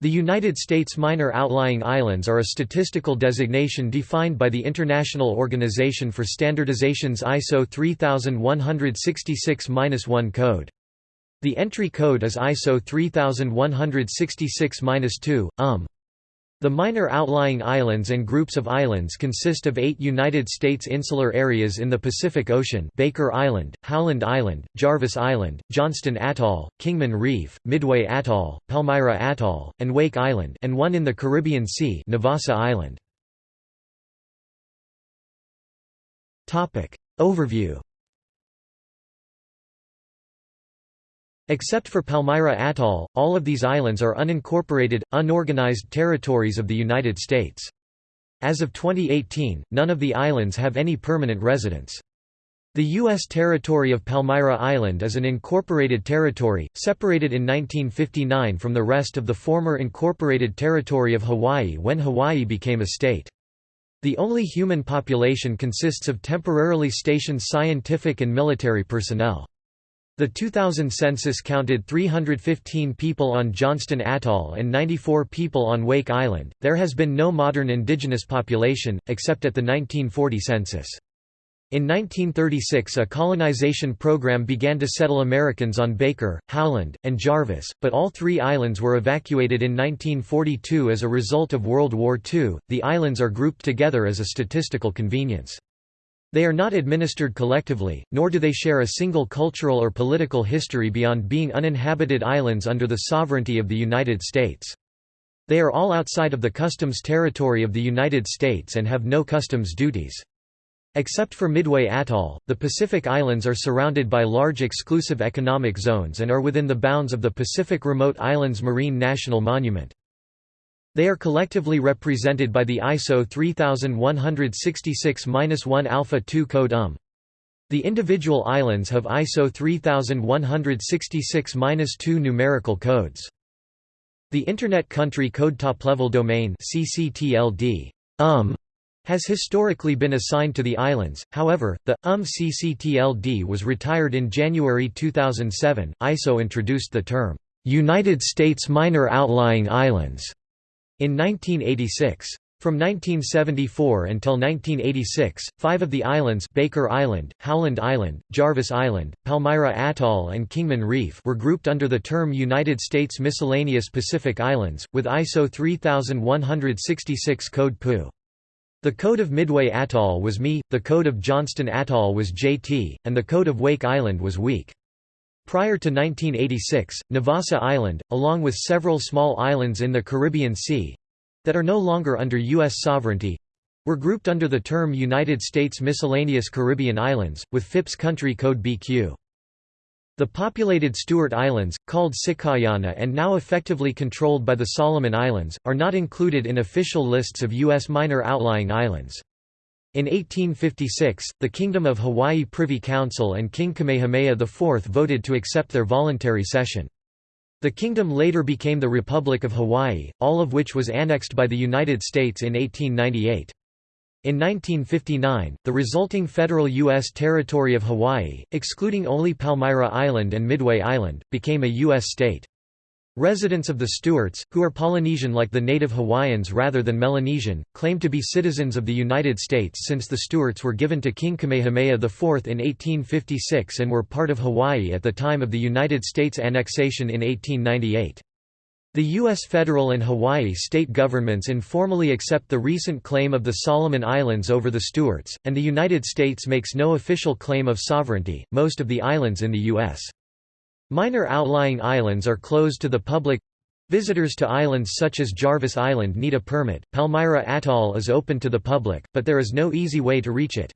The United States Minor Outlying Islands are a statistical designation defined by the International Organization for Standardization's ISO 3166-1 code. The entry code is ISO 3166-2, um. The minor outlying islands and groups of islands consist of eight United States insular areas in the Pacific Ocean Baker Island, Howland Island, Jarvis Island, Johnston Atoll, Kingman Reef, Midway Atoll, Palmyra Atoll, and Wake Island and one in the Caribbean Sea Navassa Island. Overview Except for Palmyra Atoll, all of these islands are unincorporated, unorganized territories of the United States. As of 2018, none of the islands have any permanent residents. The U.S. territory of Palmyra Island is an incorporated territory, separated in 1959 from the rest of the former incorporated territory of Hawaii when Hawaii became a state. The only human population consists of temporarily stationed scientific and military personnel. The 2000 census counted 315 people on Johnston Atoll and 94 people on Wake Island. There has been no modern indigenous population, except at the 1940 census. In 1936 a colonization program began to settle Americans on Baker, Howland, and Jarvis, but all three islands were evacuated in 1942 as a result of World War II. The islands are grouped together as a statistical convenience. They are not administered collectively, nor do they share a single cultural or political history beyond being uninhabited islands under the sovereignty of the United States. They are all outside of the customs territory of the United States and have no customs duties. Except for Midway Atoll, the Pacific Islands are surrounded by large exclusive economic zones and are within the bounds of the Pacific Remote Islands Marine National Monument. They are collectively represented by the ISO 3166-1 Alpha 2 code UM. The individual islands have ISO 3166-2 numerical codes. The Internet Country Code Top-Level Domain CCTLD, um, has historically been assigned to the islands, however, the UM CCTLD was retired in January 2007. ISO introduced the term, United States Minor Outlying Islands in 1986. From 1974 until 1986, five of the islands Baker Island, Howland Island, Jarvis Island, Palmyra Atoll and Kingman Reef were grouped under the term United States Miscellaneous Pacific Islands, with ISO 3166 code PU. The code of Midway Atoll was ME, the code of Johnston Atoll was JT, and the code of Wake Island was WEAK. Prior to 1986, Navassa Island, along with several small islands in the Caribbean Sea—that are no longer under U.S. sovereignty—were grouped under the term United States Miscellaneous Caribbean Islands, with FIPS country code BQ. The populated Stewart Islands, called Sikayana and now effectively controlled by the Solomon Islands, are not included in official lists of U.S. minor outlying islands. In 1856, the Kingdom of Hawaii Privy Council and King Kamehameha IV voted to accept their voluntary cession. The kingdom later became the Republic of Hawaii, all of which was annexed by the United States in 1898. In 1959, the resulting federal U.S. territory of Hawaii, excluding only Palmyra Island and Midway Island, became a U.S. state. Residents of the Stewarts, who are Polynesian like the native Hawaiians rather than Melanesian, claim to be citizens of the United States since the Stewarts were given to King Kamehameha IV in 1856 and were part of Hawaii at the time of the United States annexation in 1898. The U.S. federal and Hawaii state governments informally accept the recent claim of the Solomon Islands over the Stewarts, and the United States makes no official claim of sovereignty. Most of the islands in the U.S. Minor outlying islands are closed to the public. Visitors to islands such as Jarvis Island need a permit. Palmyra Atoll is open to the public, but there is no easy way to reach it.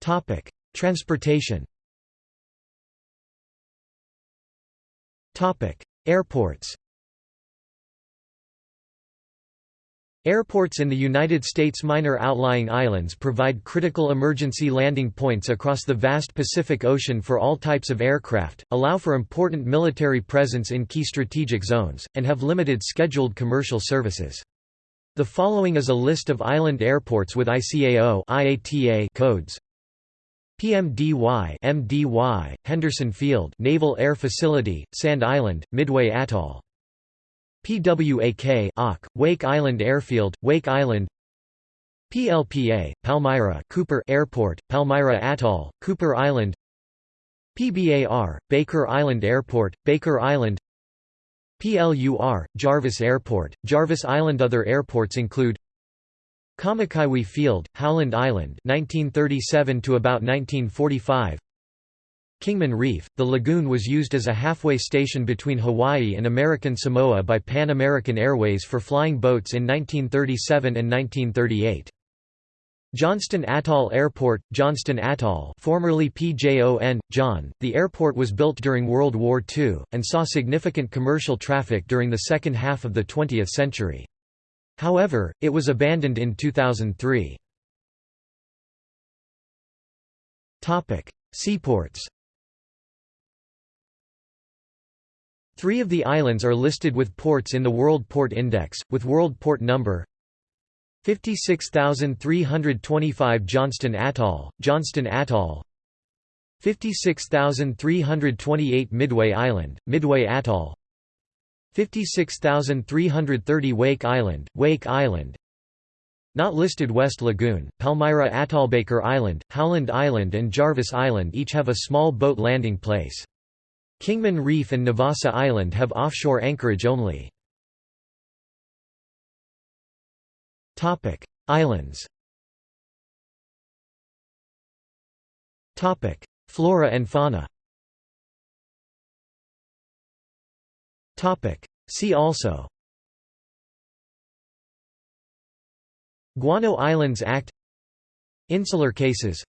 Topic: Transportation. Topic: Airports. Airports in the United States minor outlying islands provide critical emergency landing points across the vast Pacific Ocean for all types of aircraft, allow for important military presence in key strategic zones, and have limited scheduled commercial services. The following is a list of island airports with ICAO IATA codes. PMDY MDY Henderson Field Naval Air Facility Sand Island Midway Atoll PWAK AK Wake Island Airfield Wake Island. PLPA Palmyra Cooper Airport Palmyra Atoll Cooper Island. PBAR Baker Island Airport Baker Island. PLUR Jarvis Airport Jarvis Island. Other airports include Kamakaiwi Field, Howland Island 1937 to about 1945 Kingman Reef, the lagoon was used as a halfway station between Hawaii and American Samoa by Pan American Airways for flying boats in 1937 and 1938. Johnston Atoll Airport, Johnston Atoll formerly PJON, John, the airport was built during World War II, and saw significant commercial traffic during the second half of the 20th century. However, it was abandoned in 2003. Seaports Three of the islands are listed with ports in the World Port Index, with World Port Number 56325 Johnston Atoll, Johnston Atoll 56328 Midway Island, Midway Atoll 56330 Wake Island, Wake Island Not listed West Lagoon, Palmyra Atoll Baker Island, Howland Island and Jarvis Island each have a small boat landing place. Kingman Reef and Navassa Island have offshore anchorage only. Islands. Flora and fauna. Topic. See also. Guano Islands Act. Insular cases.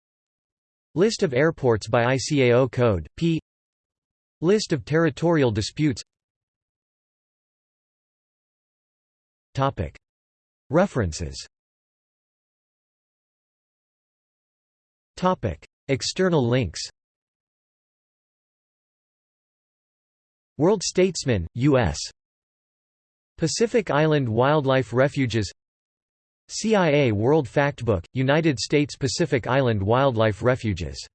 List of airports by ICAO code, p List of territorial disputes. References. External links World Statesman, U.S. Pacific Island Wildlife Refuges CIA World Factbook, United States Pacific Island Wildlife Refuges